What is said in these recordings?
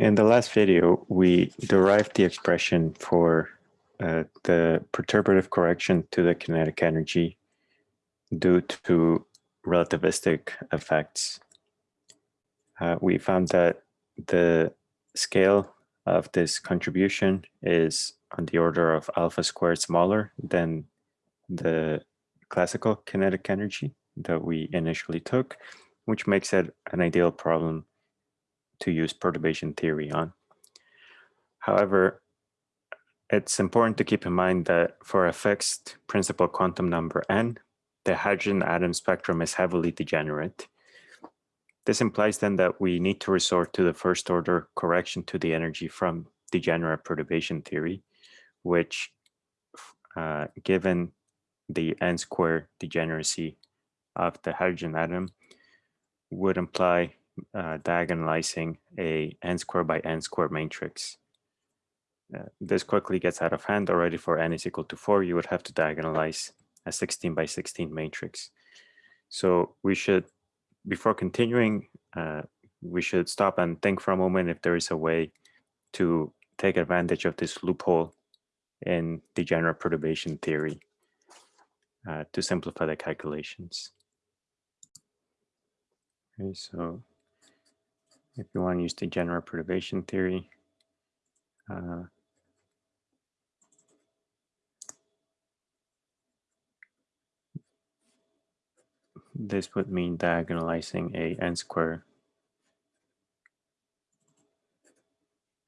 In the last video, we derived the expression for uh, the perturbative correction to the kinetic energy due to relativistic effects. Uh, we found that the scale of this contribution is on the order of alpha squared smaller than the classical kinetic energy that we initially took, which makes it an ideal problem to use perturbation theory on. However, it's important to keep in mind that for a fixed principal quantum number n, the hydrogen atom spectrum is heavily degenerate. This implies then that we need to resort to the first order correction to the energy from degenerate perturbation theory, which uh, given the n square degeneracy of the hydrogen atom would imply uh, diagonalizing a n square by n square matrix. Uh, this quickly gets out of hand already for n is equal to 4, you would have to diagonalize a 16 by 16 matrix. So we should, before continuing, uh, we should stop and think for a moment if there is a way to take advantage of this loophole in degenerate perturbation theory uh, to simplify the calculations. Okay, so if you want to use the general perturbation theory. Uh, this would mean diagonalizing a n square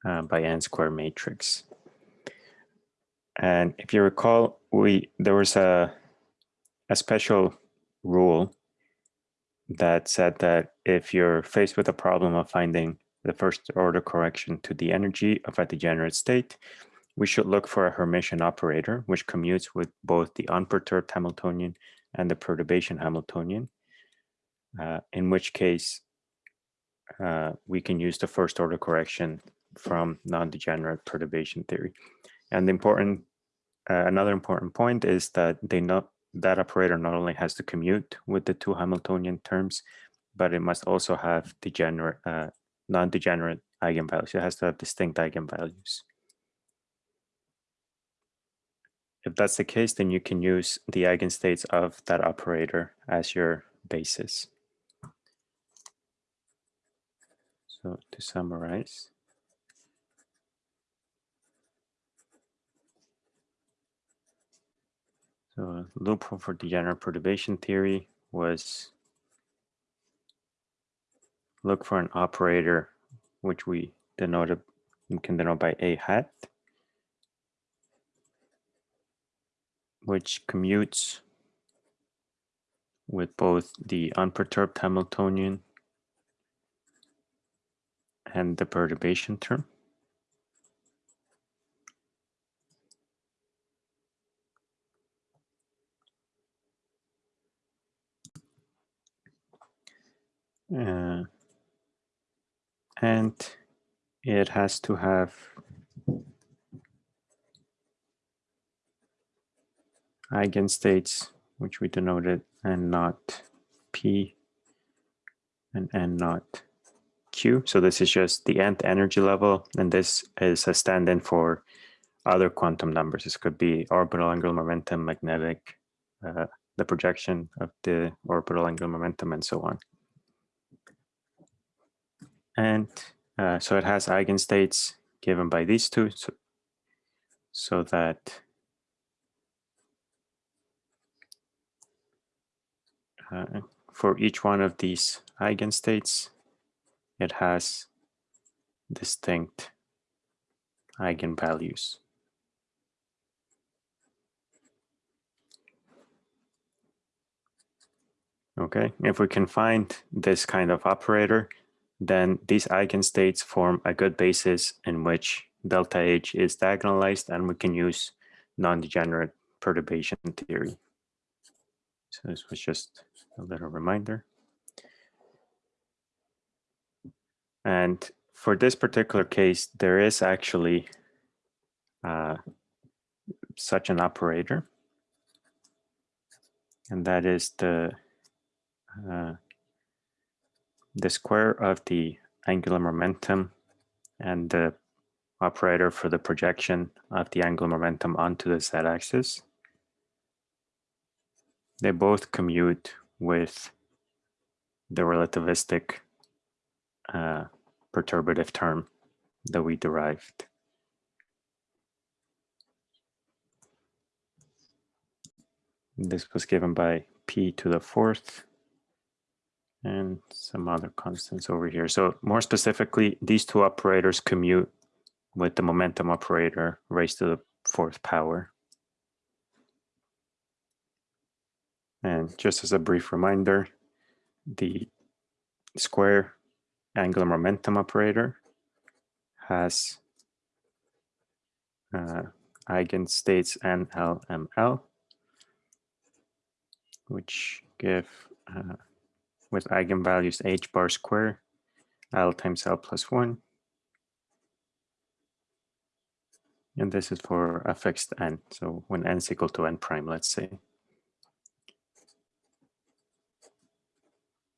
uh, by n square matrix. And if you recall, we there was a a special rule that said that if you're faced with a problem of finding the first order correction to the energy of a degenerate state, we should look for a Hermitian operator, which commutes with both the unperturbed Hamiltonian and the perturbation Hamiltonian, uh, in which case uh, we can use the first order correction from non-degenerate perturbation theory. And the important, uh, another important point is that they not that operator not only has to commute with the two Hamiltonian terms, but it must also have degenerate, uh, non-degenerate eigenvalues. It has to have distinct eigenvalues. If that's the case, then you can use the eigenstates of that operator as your basis. So to summarize, So loophole for degenerate perturbation theory was look for an operator which we denoted we can denote by a hat which commutes with both the unperturbed Hamiltonian and the perturbation term. Uh, and it has to have eigenstates, which we denoted n naught p and n naught q. So this is just the nth energy level, and this is a stand-in for other quantum numbers. This could be orbital angular momentum, magnetic, uh, the projection of the orbital angular momentum, and so on. And uh, so it has eigenstates given by these two, so, so that uh, for each one of these eigenstates, it has distinct eigenvalues. Okay, if we can find this kind of operator, then these eigenstates form a good basis in which delta H is diagonalized and we can use non-degenerate perturbation theory. So this was just a little reminder. And for this particular case, there is actually uh, such an operator. And that is the uh, the square of the angular momentum and the operator for the projection of the angular momentum onto the z-axis. They both commute with the relativistic uh, perturbative term that we derived. This was given by p to the fourth and some other constants over here. So more specifically, these two operators commute with the momentum operator raised to the fourth power. And just as a brief reminder, the square angular momentum operator has uh, eigenstates NLML, which give uh, with eigenvalues h bar square, L times L plus one. And this is for a fixed n. So when n is equal to n prime, let's say.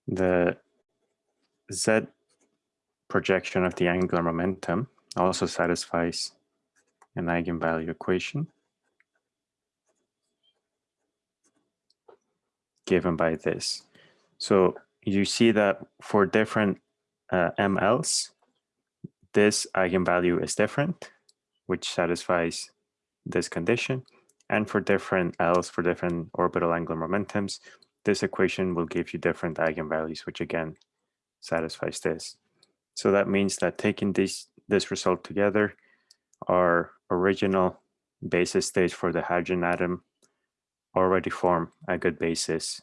The z projection of the angular momentum also satisfies an eigenvalue equation given by this. So you see that for different uh, MLs, this eigenvalue is different, which satisfies this condition. And for different Ls, for different orbital angular momentums, this equation will give you different eigenvalues, which again satisfies this. So that means that taking this, this result together, our original basis states for the hydrogen atom already form a good basis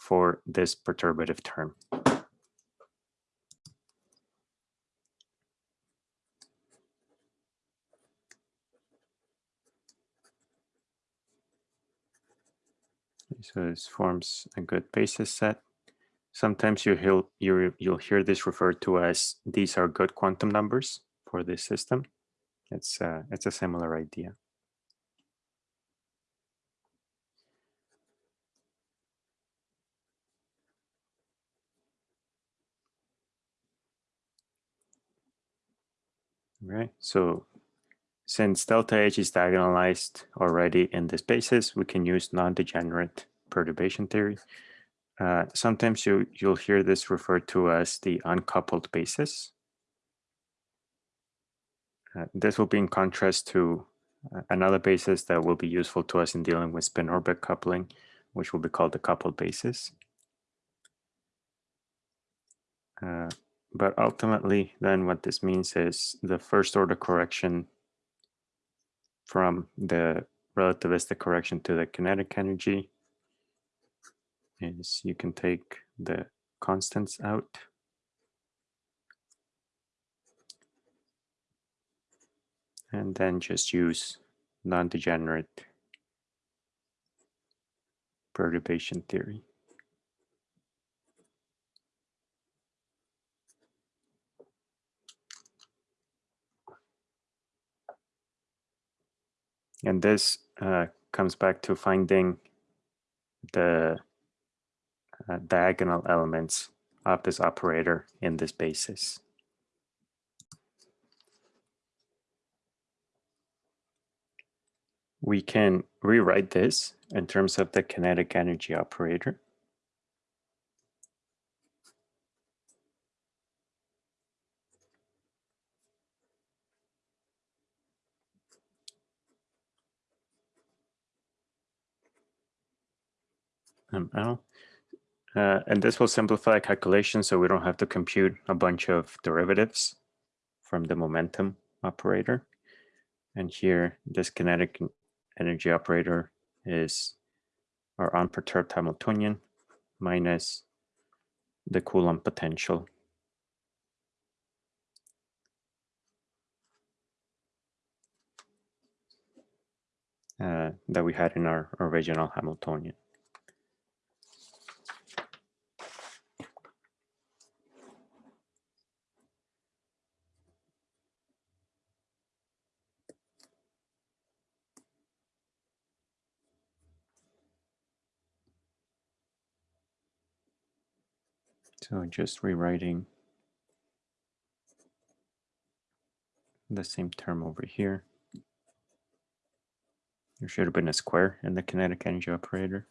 for this perturbative term. So this forms a good basis set. Sometimes you hear, you, you'll hear this referred to as these are good quantum numbers for this system. It's, uh, it's a similar idea. Right. So since delta H is diagonalized already in this basis, we can use non-degenerate perturbation theory. Uh, sometimes you, you'll hear this referred to as the uncoupled basis. Uh, this will be in contrast to uh, another basis that will be useful to us in dealing with spin orbit coupling, which will be called the coupled basis. But ultimately, then what this means is the first order correction from the relativistic correction to the kinetic energy is you can take the constants out. And then just use non-degenerate perturbation theory. And this uh, comes back to finding the uh, diagonal elements of this operator in this basis. We can rewrite this in terms of the kinetic energy operator. ML. Uh, and this will simplify calculations so we don't have to compute a bunch of derivatives from the momentum operator. And here, this kinetic energy operator is our unperturbed Hamiltonian minus the Coulomb potential. Uh, that we had in our original Hamiltonian. So just rewriting the same term over here. There should have been a square in the kinetic energy operator.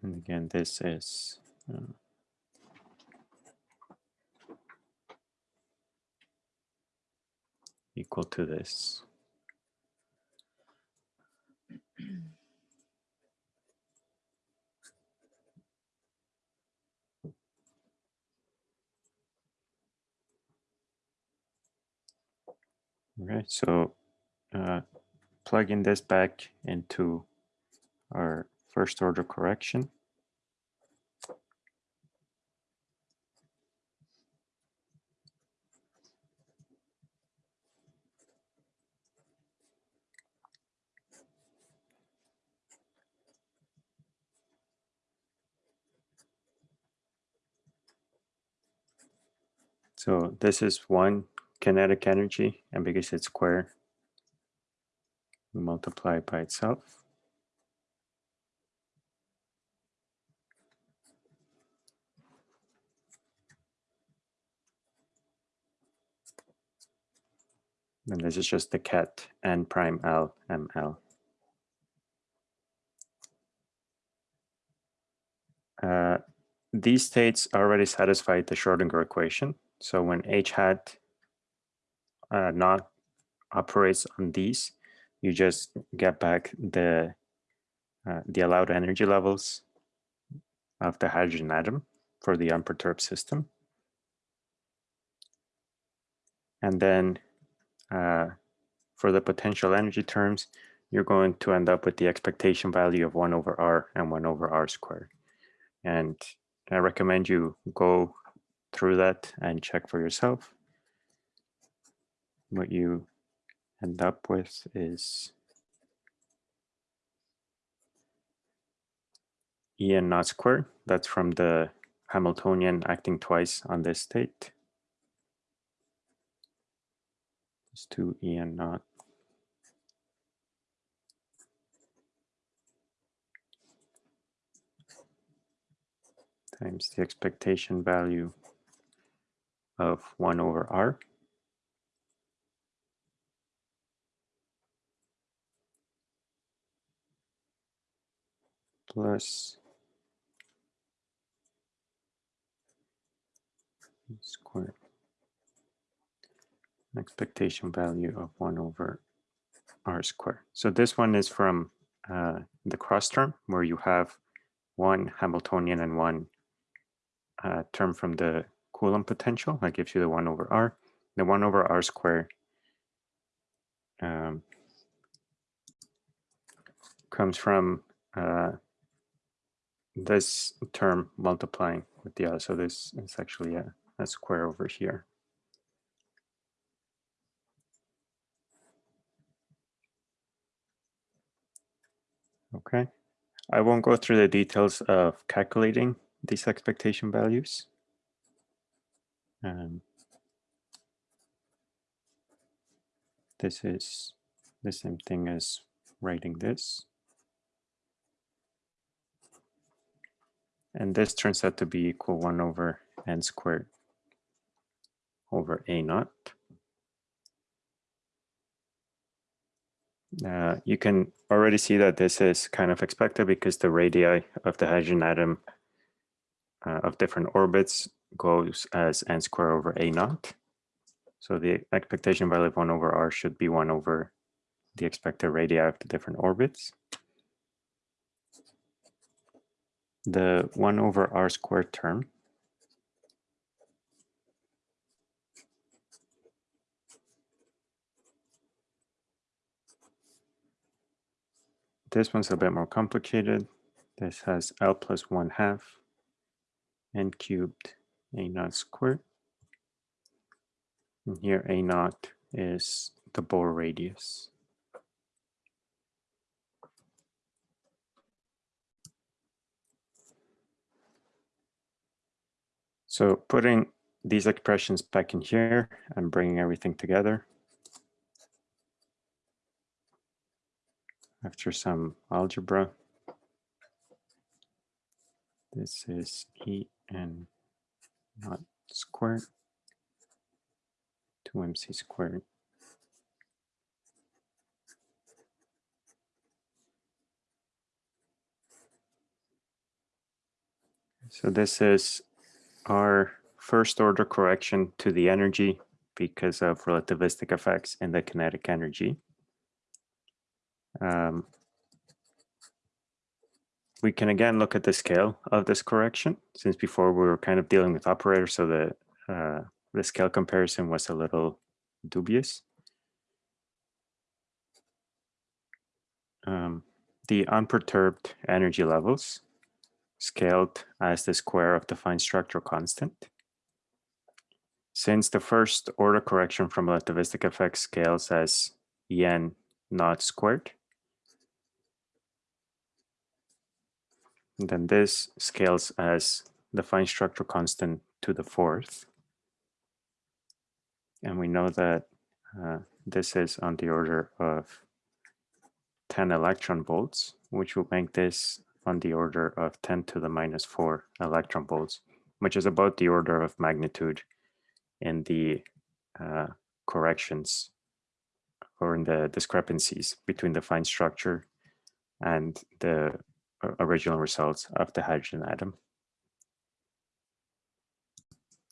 And again, this is uh, equal to this. Okay, so uh, plugging this back into our first order correction. So this is one kinetic energy, and because it's square, we multiply it by itself. And this is just the ket n prime l ml. Uh, these states already satisfy the Schrodinger equation. So when h hat uh, not operates on these, you just get back the uh, the allowed energy levels of the hydrogen atom for the unperturbed system. And then uh, for the potential energy terms, you're going to end up with the expectation value of 1 over r and 1 over r squared. And I recommend you go through that and check for yourself. What you end up with is En naught squared. That's from the Hamiltonian acting twice on this state. It's 2 En naught. times the expectation value of 1 over r. plus square expectation value of 1 over r squared. So this one is from uh, the cross term where you have one Hamiltonian and one uh, term from the Coulomb potential. That gives you the 1 over r. The 1 over r squared um, comes from uh, this term multiplying with the other. So this is actually a, a square over here. Okay, I won't go through the details of calculating these expectation values. Um, this is the same thing as writing this. And this turns out to be equal 1 over n squared over a naught. Uh, you can already see that this is kind of expected because the radii of the hydrogen atom uh, of different orbits goes as n squared over a naught. So the expectation value of 1 over r should be 1 over the expected radii of the different orbits. the 1 over r squared term This one's a bit more complicated. This has L plus 1 half n cubed A naught squared. And here A naught is the Bohr radius. So putting these expressions back in here and bringing everything together. after some algebra. This is E n naught squared to mc squared. So this is our first order correction to the energy because of relativistic effects in the kinetic energy. Um, we can again look at the scale of this correction since before we were kind of dealing with operators so the uh, the scale comparison was a little dubious. Um, the unperturbed energy levels scaled as the square of the fine structure constant. Since the first order correction from relativistic effects scales as en naught squared, then this scales as the fine structure constant to the fourth. And we know that uh, this is on the order of 10 electron volts, which will make this on the order of 10 to the minus 4 electron volts, which is about the order of magnitude in the uh, corrections or in the discrepancies between the fine structure and the original results of the hydrogen atom.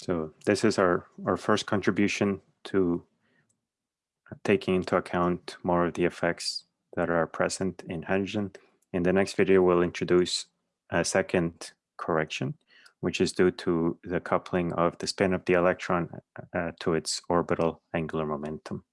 So this is our, our first contribution to taking into account more of the effects that are present in hydrogen. In the next video, we'll introduce a second correction, which is due to the coupling of the spin of the electron uh, to its orbital angular momentum.